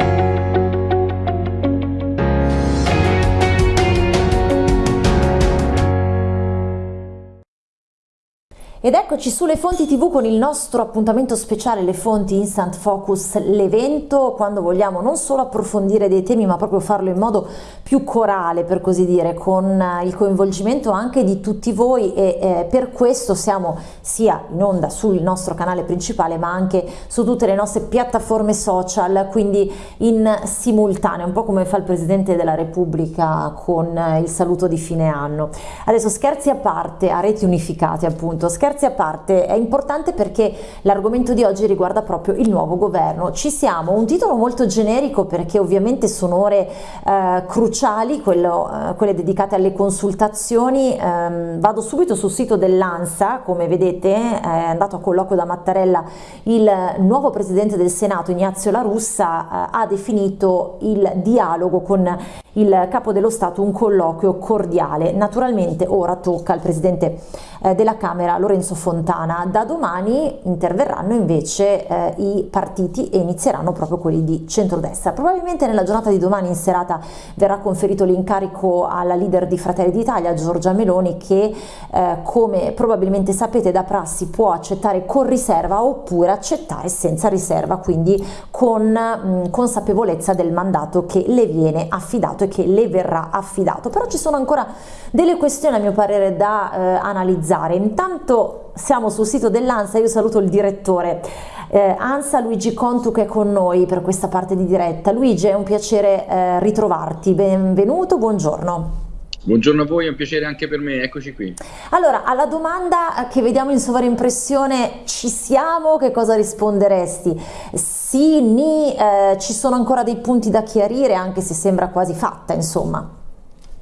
you Ed eccoci sulle fonti tv con il nostro appuntamento speciale Le Fonti Instant Focus, l'evento quando vogliamo non solo approfondire dei temi ma proprio farlo in modo più corale per così dire, con il coinvolgimento anche di tutti voi e eh, per questo siamo sia in onda sul nostro canale principale ma anche su tutte le nostre piattaforme social, quindi in simultanea, un po' come fa il Presidente della Repubblica con il saluto di fine anno. Adesso scherzi a parte, a reti unificate appunto, scherzi scherzi a parte, è importante perché l'argomento di oggi riguarda proprio il nuovo governo. Ci siamo, un titolo molto generico perché ovviamente sono ore eh, cruciali, quello, eh, quelle dedicate alle consultazioni. Eh, vado subito sul sito dell'ANSA, come vedete è andato a colloquio da Mattarella il nuovo presidente del Senato Ignazio La Russa eh, ha definito il dialogo con il capo dello Stato un colloquio cordiale. Naturalmente ora tocca al presidente eh, della Camera Lorenzo Fontana. Da domani interverranno invece eh, i partiti e inizieranno proprio quelli di centrodestra. Probabilmente nella giornata di domani in serata verrà conferito l'incarico alla leader di Fratelli d'Italia, Giorgia Meloni, che eh, come probabilmente sapete da prassi può accettare con riserva oppure accettare senza riserva, quindi con mh, consapevolezza del mandato che le viene affidato che le verrà affidato. Però ci sono ancora delle questioni a mio parere da eh, analizzare. Intanto siamo sul sito dell'ANSA, io saluto il direttore eh, ANSA Luigi Contu che è con noi per questa parte di diretta. Luigi è un piacere eh, ritrovarti, benvenuto, buongiorno. Buongiorno a voi, è un piacere anche per me, eccoci qui. Allora, alla domanda che vediamo in sovraimpressione, ci siamo, che cosa risponderesti? Sì, ni, eh, ci sono ancora dei punti da chiarire, anche se sembra quasi fatta, insomma.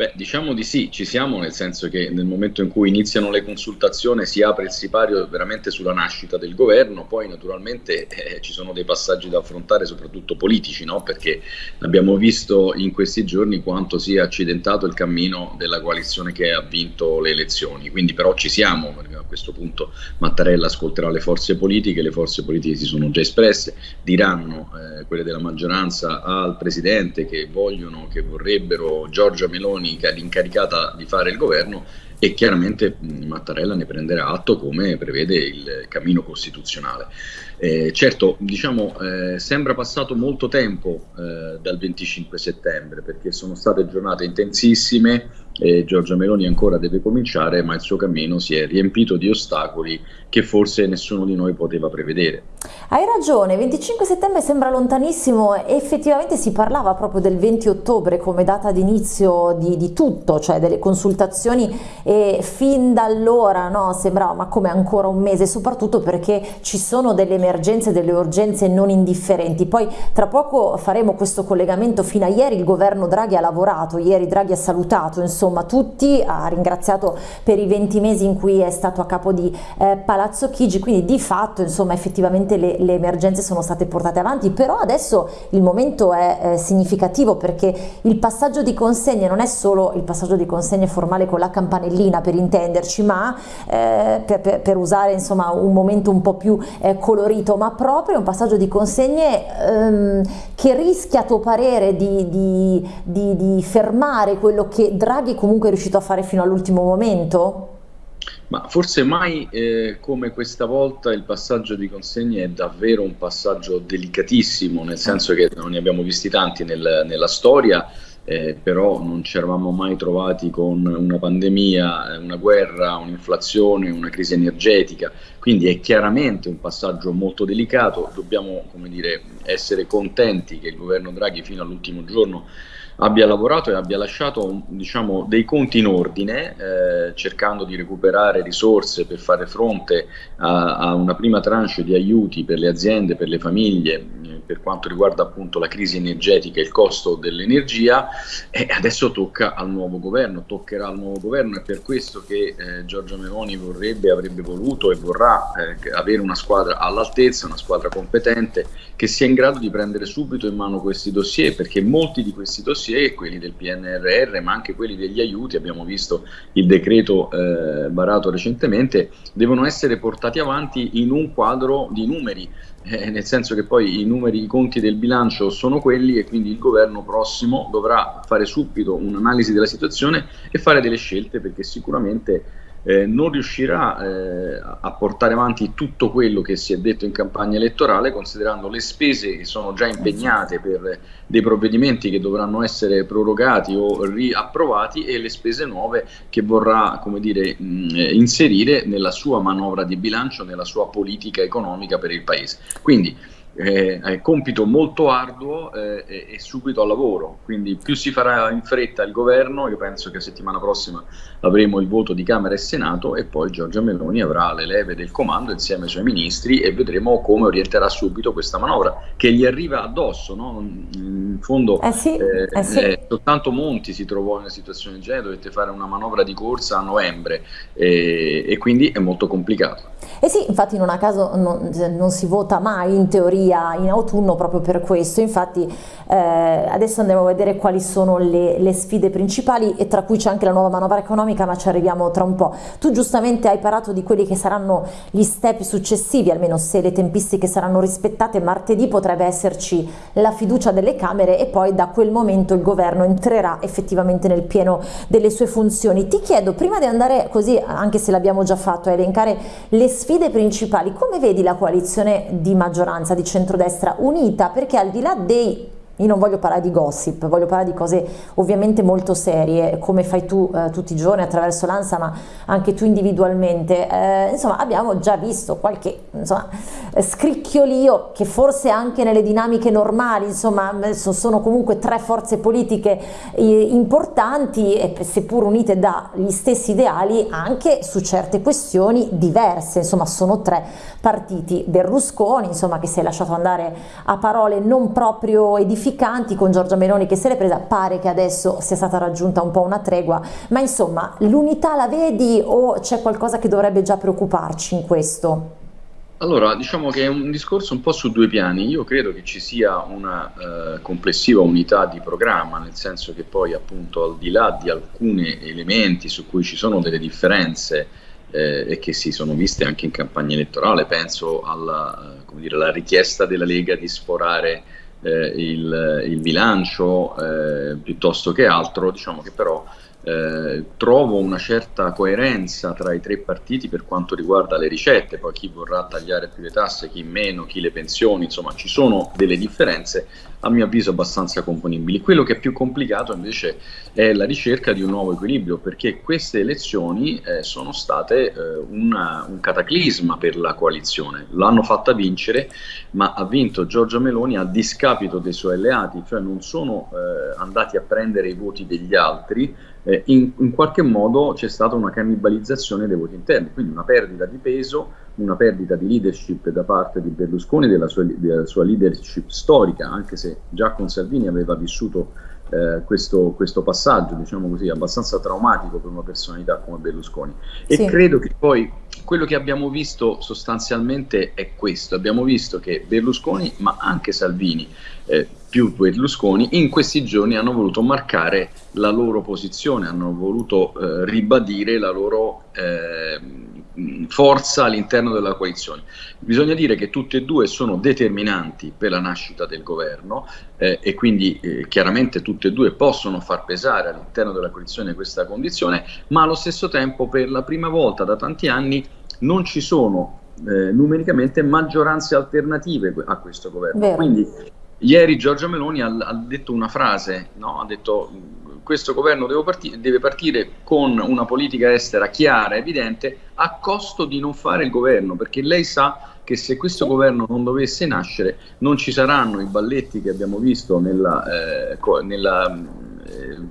Beh, diciamo di sì, ci siamo, nel senso che nel momento in cui iniziano le consultazioni si apre il sipario veramente sulla nascita del governo, poi naturalmente eh, ci sono dei passaggi da affrontare, soprattutto politici, no? perché abbiamo visto in questi giorni quanto sia accidentato il cammino della coalizione che ha vinto le elezioni, quindi però ci siamo, a questo punto Mattarella ascolterà le forze politiche, le forze politiche si sono già espresse, diranno eh, quelle della maggioranza al Presidente che vogliono, che vorrebbero Giorgia Meloni l'incaricata di fare il governo e chiaramente Mattarella ne prenderà atto come prevede il cammino costituzionale. Eh, certo, diciamo, eh, sembra passato molto tempo eh, dal 25 settembre perché sono state giornate intensissime e Giorgia Meloni ancora deve cominciare, ma il suo cammino si è riempito di ostacoli che forse nessuno di noi poteva prevedere. Hai ragione, 25 settembre sembra lontanissimo, effettivamente si parlava proprio del 20 ottobre come data d'inizio di, di, tutto, cioè delle consultazioni e fin da allora no, sembrava ma come ancora un mese, soprattutto perché ci sono delle emergenze, delle urgenze non indifferenti. Poi tra poco faremo questo collegamento, fino a ieri il governo Draghi ha lavorato, ieri Draghi ha salutato, insomma tutti, ha ringraziato per i 20 mesi in cui è stato a capo di eh, Palazzo Chigi, quindi di fatto insomma effettivamente le, le, emergenze sono state portate avanti, però adesso il momento è eh, significativo perché il passaggio di consegne non è solo il passaggio di consegne formale con la campanellina per intenderci, ma eh, per, per, per, usare insomma un momento un po' più eh, colorito, ma proprio un passaggio di consegne ehm, che rischia a tuo parere di, di, di, di fermare quello che Draghi comunque è riuscito a fare fino all'ultimo momento? Ma forse mai eh, come questa volta il passaggio di consegne è davvero un passaggio delicatissimo, nel senso che non ne abbiamo visti tanti nel, nella storia, eh, però non ci eravamo mai trovati con una pandemia, una guerra, un'inflazione, una crisi energetica, quindi è chiaramente un passaggio molto delicato, dobbiamo dire, essere contenti che il governo Draghi fino all'ultimo giorno abbia lavorato e abbia lasciato diciamo, dei conti in ordine, eh, cercando di recuperare risorse per fare fronte a, a, una prima tranche di aiuti per le aziende, per le famiglie, eh, per quanto riguarda appunto la crisi energetica e il costo dell'energia, e adesso tocca al nuovo governo, toccherà al nuovo governo, è per questo che eh, Giorgia Meloni vorrebbe, avrebbe voluto e vorrà eh, avere una squadra all'altezza, una squadra competente che sia in grado di prendere subito in mano questi dossier, perché molti di questi dossier dossier, quelli del PNRR, ma anche quelli degli aiuti, abbiamo visto il decreto eh, varato recentemente, devono essere portati avanti in un quadro di numeri, eh, nel senso che poi i numeri, i conti del bilancio sono quelli e quindi il governo prossimo dovrà fare subito un'analisi della situazione e fare delle scelte perché sicuramente eh, non riuscirà eh, a portare avanti tutto quello che si è detto in campagna elettorale, considerando le spese che sono già impegnate per dei provvedimenti che dovranno essere prorogati o riapprovati e le spese nuove che vorrà come dire, mh, inserire nella sua manovra di bilancio, nella sua politica economica per il Paese. Quindi eh, è compito molto arduo eh, e, e, subito al lavoro, quindi più si farà in fretta il governo, io penso che settimana prossima avremo il voto di Camera e Senato e poi Giorgia Meloni avrà le leve del comando insieme ai suoi ministri e vedremo come orienterà subito questa manovra che gli arriva addosso, no? in fondo eh sì, eh, eh sì. Eh, soltanto Monti si trovò in una situazione del genere, dovette fare una manovra di corsa a novembre e quindi è molto complicato. Eh sì, infatti non a caso non, non si vota mai in teoria via in autunno proprio per questo, infatti eh, adesso andiamo a vedere quali sono le, le sfide principali e tra cui c'è anche la nuova manovra economica ma ci arriviamo tra un po'. Tu giustamente hai parlato di quelli che saranno gli step successivi, almeno se le tempistiche saranno rispettate, martedì potrebbe esserci la fiducia delle Camere e poi da quel momento il governo entrerà effettivamente nel pieno delle sue funzioni. Ti chiedo, prima di andare così, anche se l'abbiamo già fatto, a elencare le sfide principali, come vedi la coalizione di maggioranza, di centrodestra unita perché al di là dei io non voglio parlare di gossip, voglio parlare di cose ovviamente molto serie, come fai tu eh, tutti i giorni attraverso l'ANSA, ma anche tu individualmente. Eh, insomma, abbiamo già visto qualche insomma, scricchiolio che forse anche nelle dinamiche normali, insomma, sono comunque tre forze politiche eh, importanti, seppur unite dagli stessi ideali, anche su certe questioni diverse. Insomma, sono tre partiti. Berlusconi, insomma, che si è lasciato andare a parole non proprio edificanti edificanti con Giorgia Meloni che se l'è presa, pare che adesso sia stata raggiunta un po' una tregua, ma insomma l'unità la vedi o c'è qualcosa che dovrebbe già preoccuparci in questo? Allora, diciamo che è un discorso un po' su due piani. Io credo che ci sia una eh, complessiva unità di programma, nel senso che poi appunto al di là di alcuni elementi su cui ci sono delle differenze eh, e che si sono viste anche in campagna elettorale, penso alla, eh, dire, alla richiesta della Lega di sforare eh, il, il, bilancio eh, piuttosto che altro, diciamo che però eh, trovo una certa coerenza tra i tre partiti per quanto riguarda le ricette, poi chi vorrà tagliare più le tasse, chi meno, chi le pensioni, insomma ci sono delle differenze a mio avviso abbastanza componibili. Quello che è più complicato invece è la ricerca di un nuovo equilibrio perché queste elezioni eh, sono state eh, una, un cataclisma per la coalizione, l'hanno fatta vincere ma ha vinto Giorgia Meloni a discapito dei suoi alleati, cioè non sono eh, andati a prendere i voti degli altri, eh, in, in, qualche modo c'è stata una cannibalizzazione dei voti interni, quindi una perdita di peso, una perdita di leadership da parte di Berlusconi, della sua, della sua leadership storica, anche se già con Salvini aveva vissuto eh, questo, questo, passaggio, diciamo così, abbastanza traumatico per una personalità come Berlusconi. E sì. credo che poi quello che abbiamo visto sostanzialmente è questo, abbiamo visto che Berlusconi, ma anche Salvini, eh, più Berlusconi, in questi giorni hanno voluto marcare la loro posizione, hanno voluto eh, ribadire la loro eh, forza all'interno della coalizione. Bisogna dire che tutte e due sono determinanti per la nascita del governo eh, e quindi eh, chiaramente tutte e due possono far pesare all'interno della coalizione questa condizione, ma allo stesso tempo per la prima volta da tanti anni non ci sono eh, numericamente maggioranze alternative a questo governo. Vero. Quindi ieri Giorgia Meloni ha, ha detto una frase, no? ha detto questo governo deve, parti deve partire con una politica estera chiara, evidente, a costo di non fare il governo, perché lei sa che se questo governo non dovesse nascere non ci saranno i balletti che abbiamo visto nella, eh, nella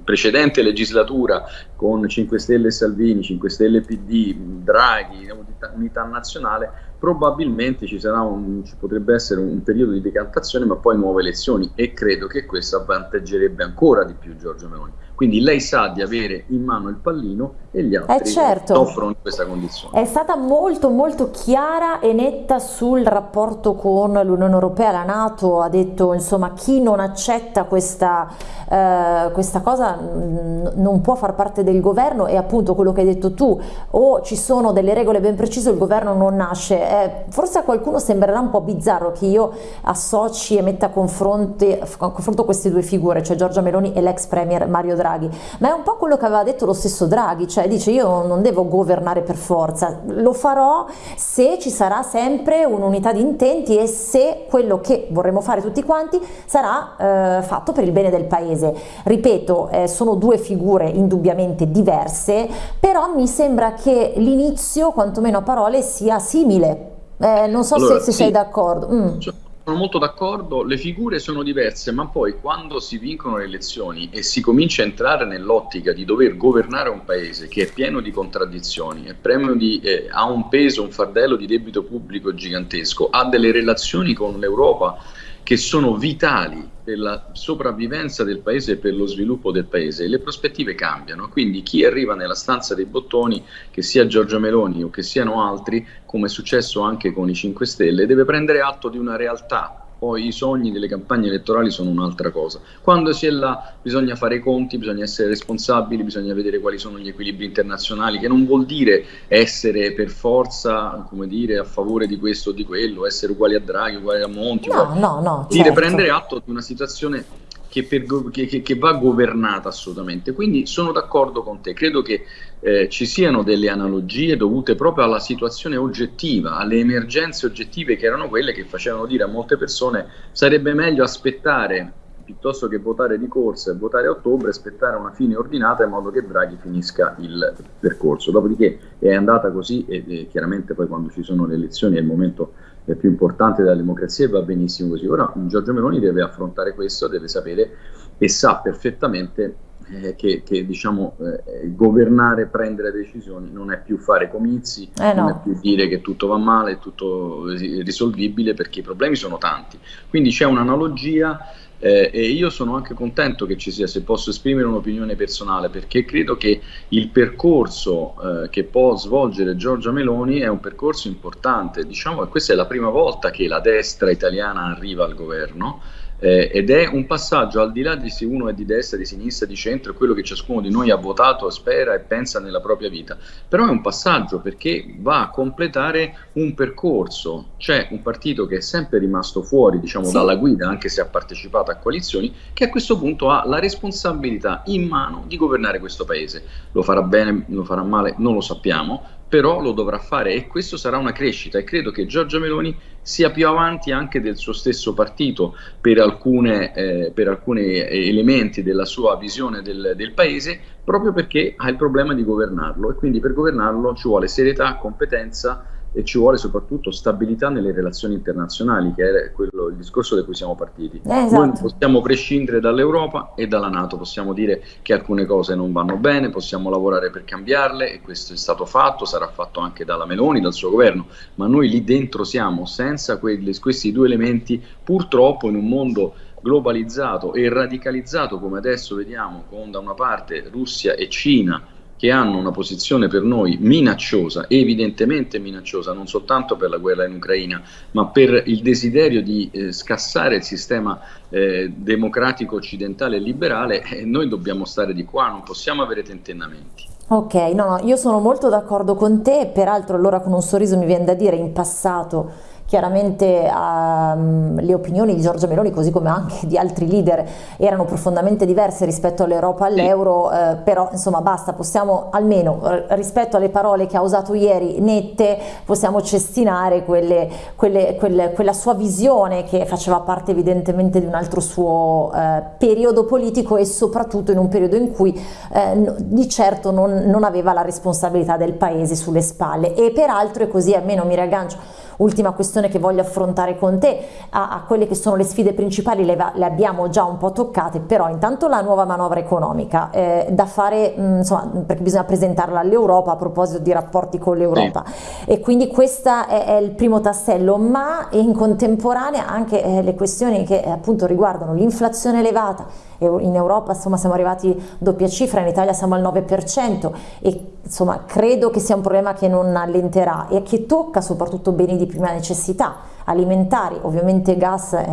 precedente legislatura con 5 Stelle e Salvini, 5 Stelle PD, Draghi, unità nazionale, probabilmente ci, un, ci, potrebbe essere un periodo di decantazione, ma poi nuove elezioni e credo che questo avvantaggerebbe ancora di più Giorgio Meloni. Quindi lei sa di avere in mano il pallino e gli altri eh certo. offrono questa condizione. È stata molto molto chiara e netta sul rapporto con l'Unione Europea, la Nato ha detto insomma chi non accetta questa, eh, questa cosa non può far parte del governo e appunto quello che hai detto tu o ci sono delle regole ben precise il governo non nasce. Eh, forse a qualcuno sembrerà un po' bizzarro che io associ e metta a confronto queste due figure, cioè Giorgia Meloni e l'ex premier Mario Draghi Draghi, ma è un po' quello che aveva detto lo stesso Draghi, cioè dice io non devo governare per forza, lo farò se ci sarà sempre un'unità di intenti e se quello che vorremmo fare tutti quanti sarà eh, fatto per il bene del paese. Ripeto, eh, sono due figure indubbiamente diverse, però mi sembra che l'inizio, quantomeno a parole, sia simile. Eh, non so allora, se, se sì. sei d'accordo. Mm. Cioè sono molto d'accordo, le figure sono diverse, ma poi quando si vincono le elezioni e si comincia a entrare nell'ottica di dover governare un paese che è pieno di contraddizioni, è di, eh, ha un peso, un fardello di debito pubblico gigantesco, ha delle relazioni con l'Europa che sono vitali per la sopravvivenza del paese e per lo sviluppo del paese, le prospettive cambiano, quindi chi arriva nella stanza dei bottoni, che sia Giorgio Meloni o che siano altri, come è successo anche con i 5 Stelle, deve prendere atto di una realtà poi i sogni delle campagne elettorali sono un'altra cosa. Quando si è là bisogna fare i conti, bisogna essere responsabili, bisogna vedere quali sono gli equilibri internazionali, che non vuol dire essere per forza, come dire, a favore di questo o di quello, essere uguali a Draghi, uguali a Monti, no, uguali... no, no, dire certo. prendere atto di una situazione che, per, che, che, va governata assolutamente. Quindi sono d'accordo con te, credo che eh, ci siano delle analogie dovute proprio alla situazione oggettiva, alle emergenze oggettive che erano quelle che facevano dire a molte persone sarebbe meglio aspettare piuttosto che votare di corsa e votare a ottobre, aspettare una fine ordinata in modo che Draghi finisca il percorso. Dopodiché è andata così e, e chiaramente poi quando ci sono le elezioni è il momento eh, più importante della democrazia e va benissimo così. Ora Giorgio Meloni deve affrontare questo, deve sapere e sa perfettamente eh, che, che, diciamo, eh, governare, prendere decisioni non è più fare comizi, eh no. non è più dire che tutto va male, è tutto risolvibile perché i problemi sono tanti. Quindi c'è un'analogia eh, e io sono anche contento che ci sia, se posso esprimere un'opinione personale, perché credo che il percorso eh, che può svolgere Giorgia Meloni è un percorso importante. Diciamo che questa è la prima volta che la destra italiana arriva al governo eh, ed è un passaggio al di là di se uno è di destra, di sinistra, di centro, quello che ciascuno di noi ha votato, spera e pensa nella propria vita, però è un passaggio perché va a completare un percorso, c'è un partito che è sempre rimasto fuori diciamo, sì. dalla guida, anche se ha partecipato a coalizioni, che a questo punto ha la responsabilità in mano di governare questo paese, lo farà bene, lo farà male, non lo sappiamo, però lo dovrà fare e questo sarà una crescita e credo che Giorgia Meloni sia più avanti anche del suo stesso partito per, alcune, eh, per alcuni elementi della sua visione del, del paese proprio perché ha il problema di governarlo e quindi per governarlo ci vuole serietà, competenza e ci vuole soprattutto stabilità nelle relazioni internazionali, che è quello, il discorso da cui siamo partiti. Eh, esatto. Noi possiamo prescindere dall'Europa e dalla Nato, possiamo dire che alcune cose non vanno bene, possiamo lavorare per cambiarle e questo è stato fatto, sarà fatto anche dalla Meloni, dal suo governo, ma noi lì dentro siamo senza quelli, questi due elementi, purtroppo in un mondo globalizzato e radicalizzato come adesso vediamo con da una parte Russia e Cina che hanno una posizione per noi minacciosa, evidentemente minacciosa, non soltanto per la guerra in Ucraina, ma per il desiderio di eh, scassare il sistema eh, democratico occidentale e liberale, eh, noi dobbiamo stare di qua, non possiamo avere tentennamenti. Ok, no, io sono molto d'accordo con te, peraltro allora con un sorriso mi viene da dire in passato Chiaramente um, le opinioni di Giorgia Meloni, così come anche di altri leader, erano profondamente diverse rispetto all'Europa, all'euro, eh, però insomma basta, possiamo almeno rispetto alle parole che ha usato ieri, nette, possiamo cestinare quelle, quelle, quelle, quella sua visione che faceva parte evidentemente di un altro suo eh, periodo politico e soprattutto in un periodo in cui eh, di certo non, non aveva la responsabilità del paese sulle spalle. E peraltro è così, almeno mi riaggancio ultima questione che voglio affrontare con te, a, a quelle che sono le sfide principali le, le, abbiamo già un po' toccate, però intanto la nuova manovra economica eh, da fare, mh, insomma, perché bisogna presentarla all'Europa a proposito di rapporti con l'Europa sì. e quindi questo è, è, il primo tassello, ma in contemporanea anche eh, le questioni che eh, appunto riguardano l'inflazione elevata, in Europa insomma siamo arrivati doppia cifra, in Italia siamo al 9% e insomma credo che sia un problema che non allenterà e che tocca soprattutto beni di prima necessità alimentari, ovviamente gas eh,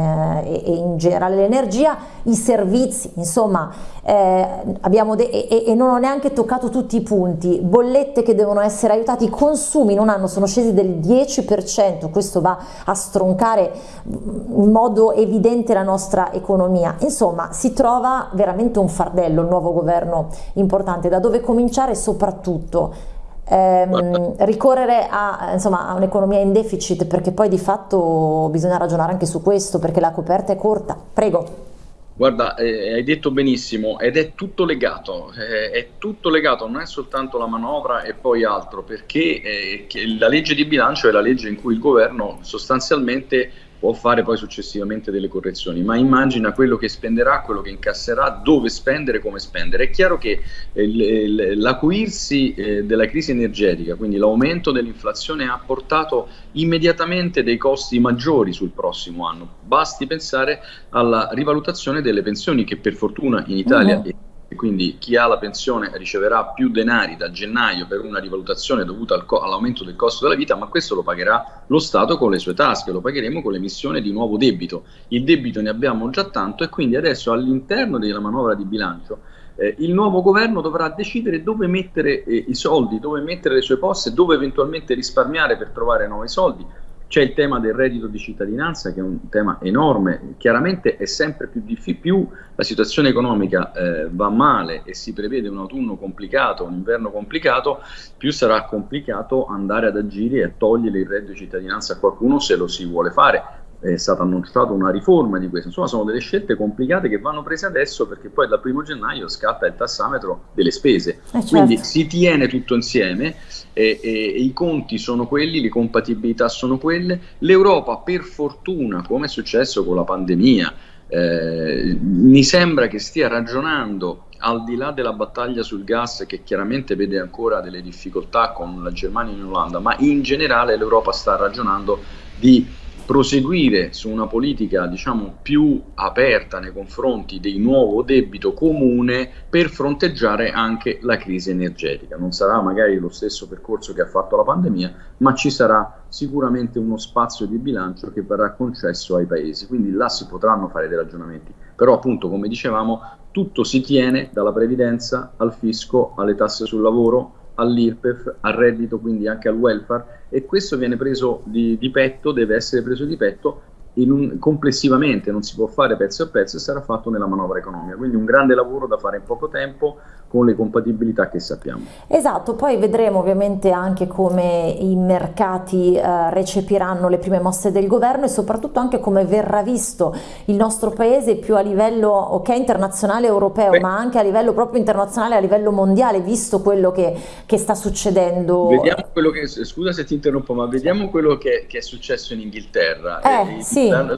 e, e, in generale l'energia, i servizi, insomma eh, abbiamo e, e, non ho neanche toccato tutti i punti, bollette che devono essere aiutate, i consumi in un anno sono scesi del 10%, questo va a stroncare in modo evidente la nostra economia, insomma si trova veramente un fardello il nuovo governo importante, da dove cominciare soprattutto ehm, ricorrere a, insomma, a un'economia in deficit perché poi di fatto bisogna ragionare anche su questo perché la coperta è corta. Prego. Guarda, eh, hai detto benissimo ed è tutto legato, eh, è tutto legato, non è soltanto la manovra e poi altro, perché eh, la legge di bilancio è la legge in cui il governo sostanzialmente può fare poi successivamente delle correzioni, ma immagina quello che spenderà, quello che incasserà, dove spendere, come spendere. È chiaro che eh, l'acuirsi eh, della crisi energetica, quindi l'aumento dell'inflazione ha portato immediatamente dei costi maggiori sul prossimo anno. Basti pensare alla rivalutazione delle pensioni che per fortuna in Italia uh -huh e quindi chi ha la pensione riceverà più denari da gennaio per una rivalutazione dovuta al all'aumento del costo della vita, ma questo lo pagherà lo Stato con le sue tasche, lo pagheremo con l'emissione di nuovo debito. Il debito ne abbiamo già tanto e quindi adesso all'interno della manovra di bilancio eh, il nuovo governo dovrà decidere dove mettere eh, i soldi, dove mettere le sue poste, dove eventualmente risparmiare per trovare nuovi soldi. C'è il tema del reddito di cittadinanza che è un tema enorme, chiaramente è sempre più difficile, più la situazione economica eh, va male e si prevede un autunno complicato, un inverno complicato, più sarà complicato andare ad agire e togliere il reddito di cittadinanza a qualcuno se lo si vuole fare è stata annunciata una riforma di questo, insomma sono delle scelte complicate che vanno prese adesso perché poi dal primo gennaio scatta il tassametro delle spese, eh certo. quindi si tiene tutto insieme e, e, e, i conti sono quelli, le compatibilità sono quelle, l'Europa per fortuna come è successo con la pandemia eh, mi sembra che stia ragionando al di là della battaglia sul gas che chiaramente vede ancora delle difficoltà con la Germania e l'Olanda, ma in generale l'Europa sta ragionando di proseguire su una politica diciamo, più aperta nei confronti del nuovo debito comune per fronteggiare anche la crisi energetica. Non sarà magari lo stesso percorso che ha fatto la pandemia, ma ci sarà sicuramente uno spazio di bilancio che verrà concesso ai paesi, quindi là si potranno fare dei ragionamenti. Però appunto, come dicevamo, tutto si tiene dalla previdenza al fisco, alle tasse sul lavoro, all'IRPEF, al reddito, quindi anche al welfare e questo viene preso di, di petto, deve essere preso di petto un, complessivamente, non si può fare pezzo a pezzo e sarà fatto nella manovra economica, quindi un grande lavoro da fare in poco tempo con le compatibilità che sappiamo. Esatto, poi vedremo ovviamente anche come i mercati eh, recepiranno le prime mosse del governo e soprattutto anche come verrà visto il nostro paese più a livello ok internazionale europeo Beh. ma anche a livello proprio internazionale, a livello mondiale, visto quello che, che sta succedendo. Vediamo quello che, scusa se ti interrompo, ma vediamo quello che, che è successo in Inghilterra. Eh, eh, sì. La,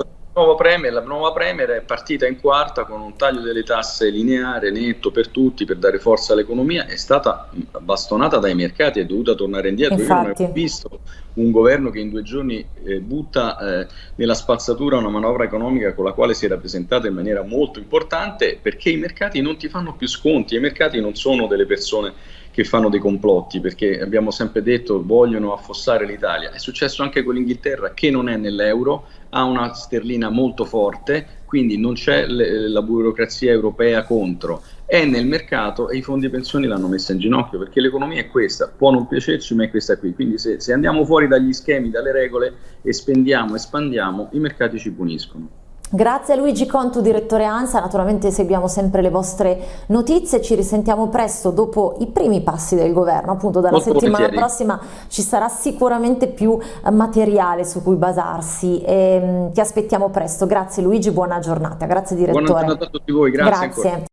Premier, la nuova Premier è partita in quarta con un taglio delle tasse lineare, netto per tutti, per dare forza all'economia, è stata bastonata dai mercati, è dovuta tornare indietro. Infatti. Io non ho visto un governo che in due giorni eh, butta eh, nella spazzatura una manovra economica con la quale si è rappresentata in maniera molto importante, perché i mercati non ti fanno più sconti, i mercati non sono delle persone che fanno dei complotti, perché abbiamo sempre detto vogliono affossare l'Italia. È successo anche con l'Inghilterra che non è nell'euro, ha una sterlina molto forte, quindi non c'è la burocrazia europea contro, è nel mercato e i fondi pensioni l'hanno messa in ginocchio perché l'economia è questa, può non piacerci ma è questa qui, quindi se, se andiamo fuori dagli schemi, dalle regole e spendiamo, espandiamo, i mercati ci puniscono. Grazie a Luigi Contu, direttore ANSA, naturalmente seguiamo sempre le vostre notizie, ci risentiamo presto dopo i primi passi del governo, appunto dalla Molto settimana volentieri. prossima ci sarà sicuramente più eh, materiale su cui basarsi e, mm, ti aspettiamo presto, grazie Luigi, buona giornata, grazie direttore. Buona giornata a tutti voi, grazie. grazie.